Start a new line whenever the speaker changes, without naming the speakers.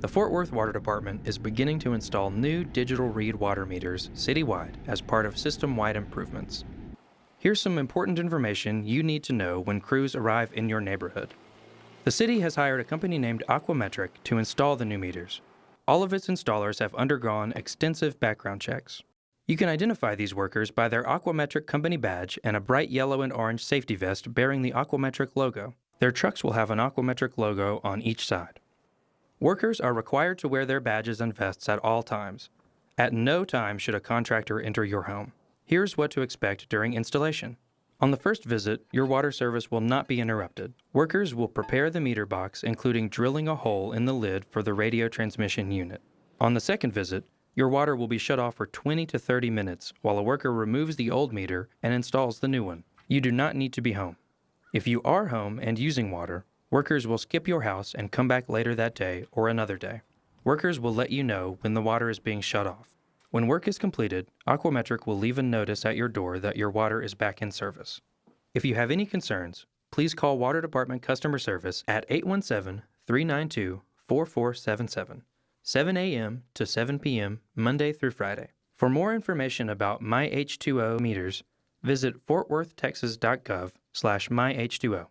The Fort Worth Water Department is beginning to install new digital read water meters citywide as part of system-wide improvements. Here's some important information you need to know when crews arrive in your neighborhood. The city has hired a company named Aquametric to install the new meters. All of its installers have undergone extensive background checks. You can identify these workers by their Aquametric company badge and a bright yellow and orange safety vest bearing the Aquametric logo. Their trucks will have an Aquametric logo on each side. Workers are required to wear their badges and vests at all times. At no time should a contractor enter your home. Here's what to expect during installation. On the first visit, your water service will not be interrupted. Workers will prepare the meter box, including drilling a hole in the lid for the radio transmission unit. On the second visit, your water will be shut off for 20 to 30 minutes while a worker removes the old meter and installs the new one. You do not need to be home. If you are home and using water, Workers will skip your house and come back later that day or another day. Workers will let you know when the water is being shut off. When work is completed, Aquametric will leave a notice at your door that your water is back in service. If you have any concerns, please call Water Department Customer Service at 817 392 4477, 7 a.m. to 7 p.m., Monday through Friday. For more information about MyH2O meters, visit fortworthtexas.gov slash myh2o.